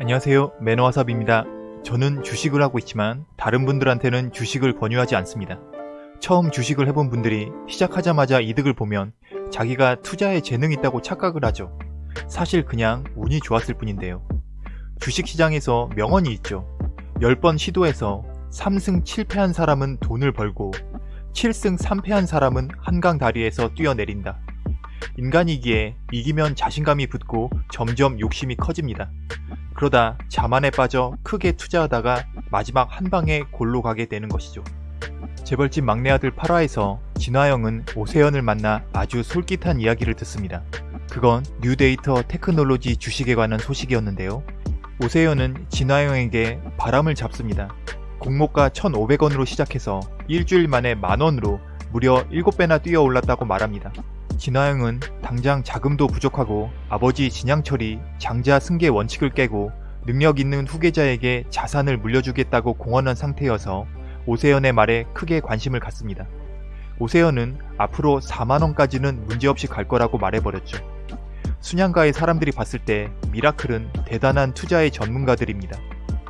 안녕하세요 매너와삽입니다. 저는 주식을 하고 있지만 다른 분들한테는 주식을 권유하지 않습니다. 처음 주식을 해본 분들이 시작하자마자 이득을 보면 자기가 투자에 재능이 있다고 착각을 하죠. 사실 그냥 운이 좋았을 뿐인데요. 주식시장에서 명언이 있죠. 10번 시도해서 3승 7패한 사람은 돈을 벌고 7승 3패한 사람은 한강 다리에서 뛰어내린다. 인간이기에 이기면 자신감이 붙고 점점 욕심이 커집니다. 그러다 자만에 빠져 크게 투자하다가 마지막 한 방에 골로 가게 되는 것이죠. 재벌집 막내 아들 8화에서 진화영은 오세연을 만나 아주 솔깃한 이야기를 듣습니다. 그건 뉴데이터 테크놀로지 주식에 관한 소식이었는데요. 오세연은 진화영에게 바람을 잡습니다. 공모가 1,500원으로 시작해서 일주일 만에 만원으로 무려 7배나 뛰어 올랐다고 말합니다. 진화영은 당장 자금도 부족하고 아버지 진양철이 장자 승계 원칙을 깨고 능력 있는 후계자에게 자산을 물려주겠다고 공언한 상태여서 오세연의 말에 크게 관심을 갖습니다. 오세연은 앞으로 4만원까지는 문제없이 갈 거라고 말해버렸죠. 순양가의 사람들이 봤을 때 미라클은 대단한 투자의 전문가들입니다.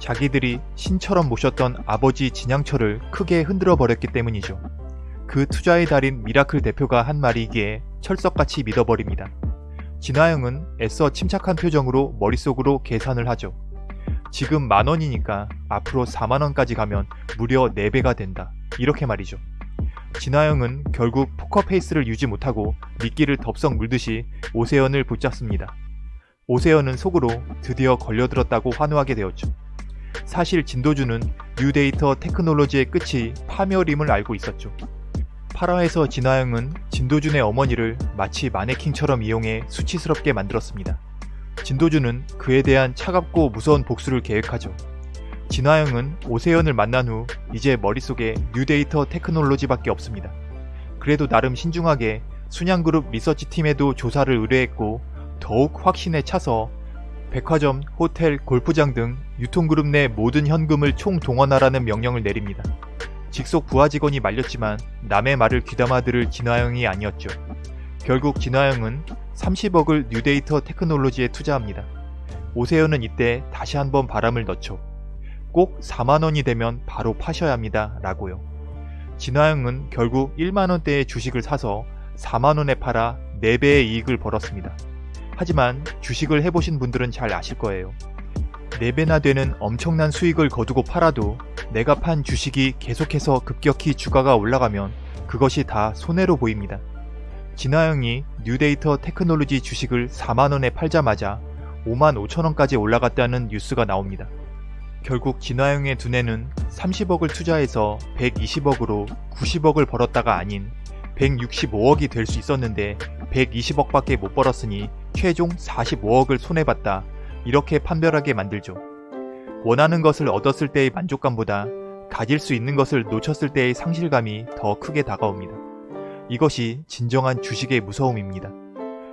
자기들이 신처럼 모셨던 아버지 진양철을 크게 흔들어 버렸기 때문이죠. 그 투자의 달인 미라클 대표가 한 말이기에 철석같이 믿어버립니다. 진화영은 애써 침착한 표정으로 머릿속으로 계산을 하죠. 지금 만원이니까 앞으로 4만원까지 가면 무려 4배가 된다. 이렇게 말이죠. 진화영은 결국 포커페이스를 유지 못하고 미끼를 덥석 물듯이 오세현을 붙잡습니다. 오세현은 속으로 드디어 걸려들었다고 환호하게 되었죠. 사실 진도준은 뉴데이터 테크놀로지의 끝이 파멸임을 알고 있었죠. 8화에서 진화영은 진도준의 어머니를 마치 마네킹처럼 이용해 수치스럽게 만들었습니다. 진도준은 그에 대한 차갑고 무서운 복수를 계획하죠. 진화영은 오세현을 만난 후 이제 머릿속에 뉴데이터 테크놀로지밖에 없습니다. 그래도 나름 신중하게 순양그룹 리서치팀에도 조사를 의뢰했고 더욱 확신에 차서 백화점, 호텔, 골프장 등 유통그룹 내 모든 현금을 총동원하라는 명령을 내립니다. 직속 부하 직원이 말렸지만 남의 말을 귀담아 들을 진화영이 아니었죠. 결국 진화영은 30억을 뉴데이터 테크놀로지에 투자합니다. 오세연은 이때 다시 한번 바람을 넣죠. 꼭 4만원이 되면 바로 파셔야 합니다. 라고요. 진화영은 결국 1만원대의 주식을 사서 4만원에 팔아 4배의 이익을 벌었습니다. 하지만 주식을 해보신 분들은 잘 아실 거예요. 4배나 되는 엄청난 수익을 거두고 팔아도 내가 판 주식이 계속해서 급격히 주가가 올라가면 그것이 다 손해로 보입니다. 진화영이 뉴데이터 테크놀로지 주식을 4만원에 팔자마자 5만 5천원까지 올라갔다는 뉴스가 나옵니다. 결국 진화영의 두뇌는 30억을 투자해서 120억으로 90억을 벌었다가 아닌 165억이 될 수 있었는데 120억밖에 못 벌었으니 최종 45억을 손해봤다. 이렇게 판별하게 만들죠. 원하는 것을 얻었을 때의 만족감보다 가질 수 있는 것을 놓쳤을 때의 상실감이 더 크게 다가옵니다. 이것이 진정한 주식의 무서움입니다.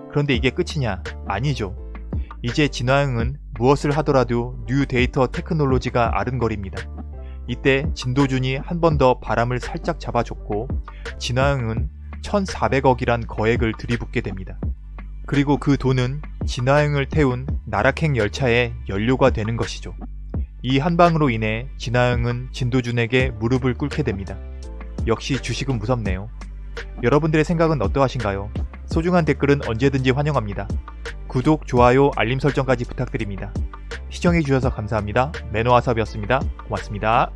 그런데 이게 끝이냐? 아니죠. 이제 진화영은 무엇을 하더라도 뉴 데이터 테크놀로지가 아른거립니다. 이때 진도준이 한 번 더 바람을 살짝 잡아줬고 진화영은 1400억이란 거액을 들이붓게 됩니다. 그리고 그 돈은 진화영을 태운 나락행 열차의 연료가 되는 것이죠. 이 한방으로 인해 진화영은 진도준에게 무릎을 꿇게 됩니다. 역시 주식은 무섭네요. 여러분들의 생각은 어떠하신가요? 소중한 댓글은 언제든지 환영합니다. 구독, 좋아요, 알림 설정까지 부탁드립니다. 시청해주셔서 감사합니다. 매너와섭이었습니다. 고맙습니다.